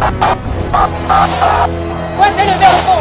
What's in the middle for?